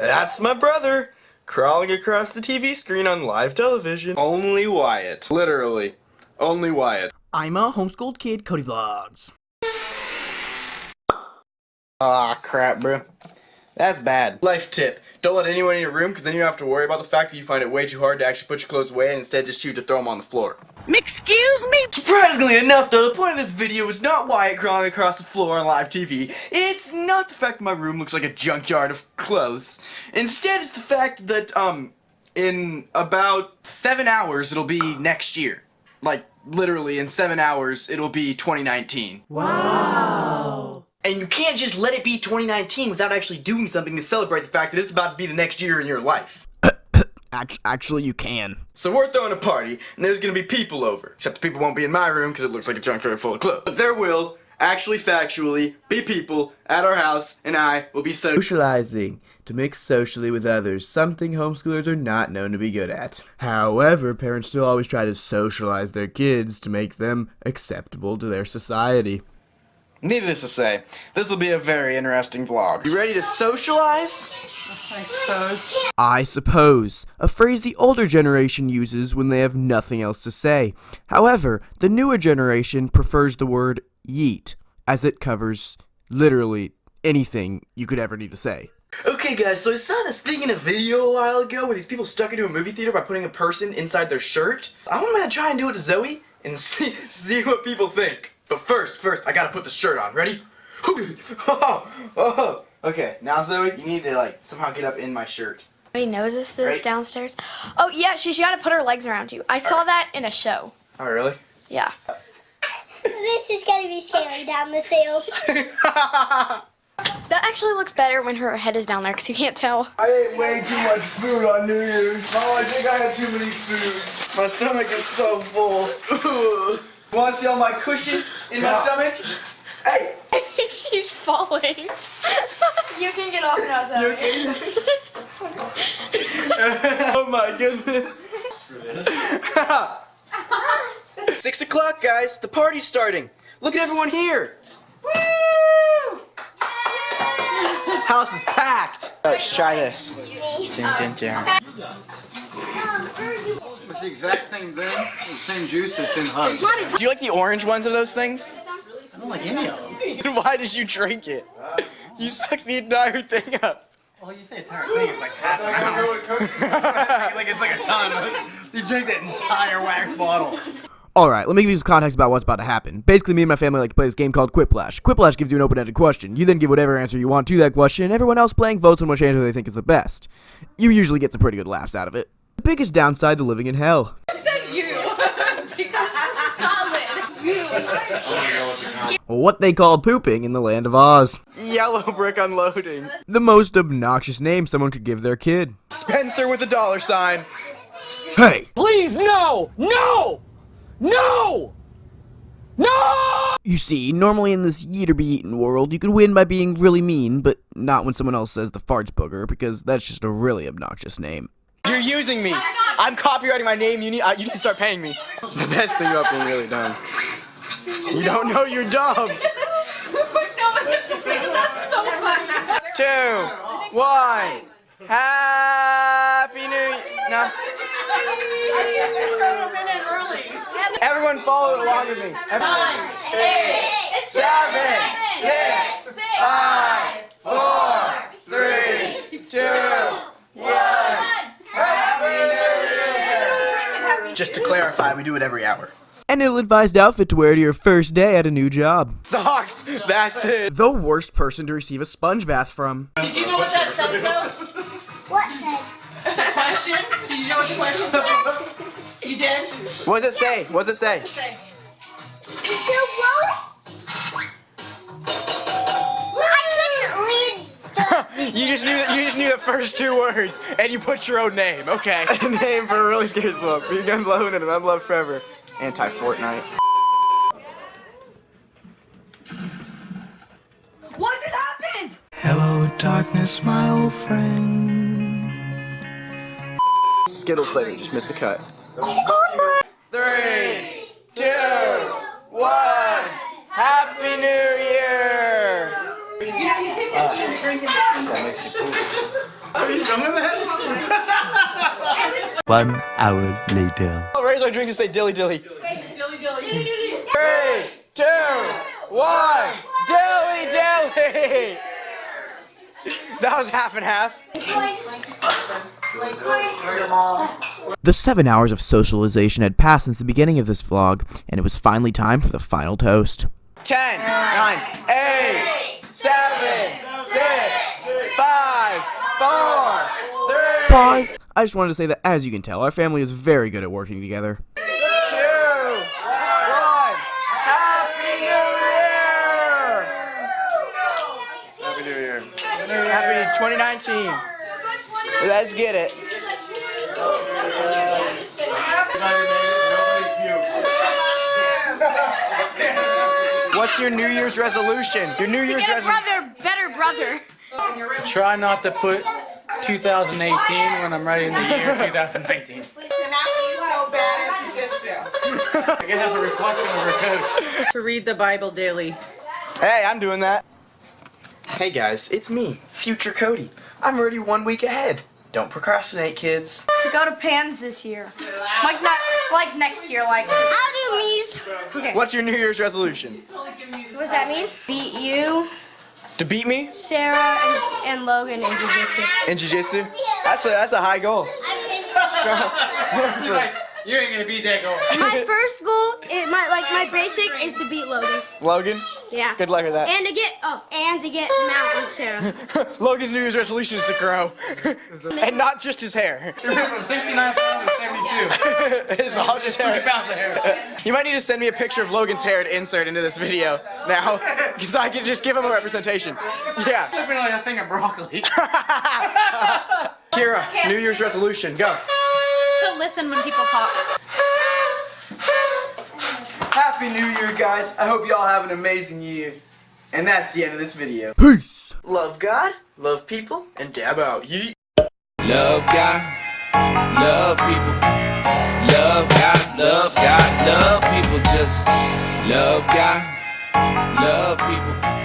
That's my brother, crawling across the TV screen on live television. Only Wyatt. Literally. Only Wyatt. I'm a homeschooled kid, Cody Vlogs. Ah, crap, bro. That's bad. Life tip. Don't let anyone in your room because then you don't have to worry about the fact that you find it way too hard to actually put your clothes away and instead just choose to throw them on the floor. Excuse me? Surprisingly enough, though, the point of this video is not Wyatt crawling across the floor on live TV. It's not the fact my room looks like a junkyard of clothes. Instead, it's the fact that, um, in about seven hours, it'll be next year. Like, literally, in seven hours, it'll be 2019. Wow. And you can't just let it be 2019 without actually doing something to celebrate the fact that it's about to be the next year in your life. Actually, you can. So we're throwing a party, and there's gonna be people over. Except the people won't be in my room because it looks like a junkyard full of clothes. But there will, actually factually, be people at our house, and I will be so- Socializing. To mix socially with others, something homeschoolers are not known to be good at. However, parents still always try to socialize their kids to make them acceptable to their society. Needless to say, this will be a very interesting vlog. You ready to socialize? I suppose. I suppose, a phrase the older generation uses when they have nothing else to say. However, the newer generation prefers the word yeet, as it covers literally anything you could ever need to say. Okay guys, so I saw this thing in a video a while ago where these people stuck into a movie theater by putting a person inside their shirt. I'm gonna try and do it to Zoe and see, see what people think. But first, first, I gotta put the shirt on. Ready? oh, oh. Okay, now Zoe, you need to like somehow get up in my shirt. Everybody knows this is Right. downstairs. Oh yeah, she's got to put her legs around you. I saw that in a show. Oh, really? Yeah. This is gonna be scaling down the stairs. That actually looks better when her head is down there because you can't tell. I ate way too much food on New Year's. Oh, I think I had too many foods. My stomach is so full. Want to see all my cushion in my stomach? Hey! I think she's falling. you can get off now, Zoe. oh my goodness. Six o'clock, guys. The party's starting. Look at everyone here. This house is packed. Let's try this. Dun, dun, dun. It's the exact same thing, the same juice that's in Hugs. Do you like the orange ones of those things? I don't like any of them. Why did you drink it? You sucked the entire thing up. Well, you say entire thing, it's like half an ounce. like it's like a ton. You drink that entire wax bottle. Alright, let me give you some context about what's about to happen. Basically, me and my family like to play this game called Quiplash. Quiplash gives you an open-ended question. You then give whatever answer you want to that question, and everyone else playing votes on which answer they think is the best. You usually get some pretty good laughs out of it. The biggest downside to living in hell. said you solid. You. What they call pooping in the land of Oz. Yellow brick unloading. The most obnoxious name someone could give their kid. Spencer with a dollar sign. Hey! Please, no! No! No! No! You see, normally in this eat or be eaten world, you can win by being really mean, but not when someone else says the farts booger, because that's just a really obnoxious name. You're using me. I'm copyrighting my name. You need. Uh, you need to start paying me. The best thing about being really dumb. You don't know you're dumb. no, it's okay. That's so funny. Two, one. Happy New Year. No. Everyone follow along with me. Everyone. Seven, six, five, four, three, two, one. Happy New Year. Just to clarify, we do it every hour. An ill-advised outfit to wear to your first day at a new job. Socks. That's it. The worst person to receive a sponge bath from. Did you know what that said, Zoe? What said? The question? Did you know what the question said? You did? What does it say? What does it say? Say. The worst? You just knew that you just knew the first two words, and you put your own name. Okay. A name for a really scary book. Be unloved and unloved forever. Anti Fortnite. What just happened? Hello, darkness, my old friend. Skittle flavor just missed the cut. Three, two, one. Happy New Year! that makes me poop. Are you done? One hour later. I'll raise our drink and say dilly dilly. Dilly dilly. Three, two, one, dilly dilly. That was half and half. The seven hours of socialization had passed since the beginning of this vlog, and it was finally time for the final toast. 10, 9, 8, 7, 6, 5, 4, 3, Pause! I just wanted to say that, as you can tell, our family is very good at working together. 2, 1. Happy New Year! Happy New Year. Happy 2019. Let's get it. What's your New Year's resolution? Your New Year's Get a resolution. brother, better brother. Try not to put 2018 when I'm writing the year 2019. I guess that's a reflection of her coach. To read the Bible daily. Hey, I'm doing that. Hey guys, it's me, Future Cody. I'm already one week ahead. Don't procrastinate, kids. To go to Pans this year. Like not like next year, like I'll do me's. Okay. What's your New Year's resolution? What does that mean? Beat you, To beat me Sarah, and, and Logan in jiu-jitsu. in jiu-jitsu? That's a that's a high goal. You ain't gonna beat that goal. My first goal, it, my like my basic, is to beat Logan. Logan, Yeah. good luck with that. And to get oh, and to get Mount on Sarah. Logan's New Year's resolution is to grow, and not just his hair. From 69 pounds to 72. it's all just hair. pounds of hair. You might need to send me a picture of Logan's hair to insert into this video now, because I can just give him a representation. Yeah. Looking like a thing of broccoli. Kira, New Year's resolution, go. To listen when people talk. Happy New Year, guys. I hope y'all have an amazing year. And that's the end of this video. Peace! Love God, love people, and dab out. Yeet. Love God, love people. Love God, love God, love people. Just love God, love people.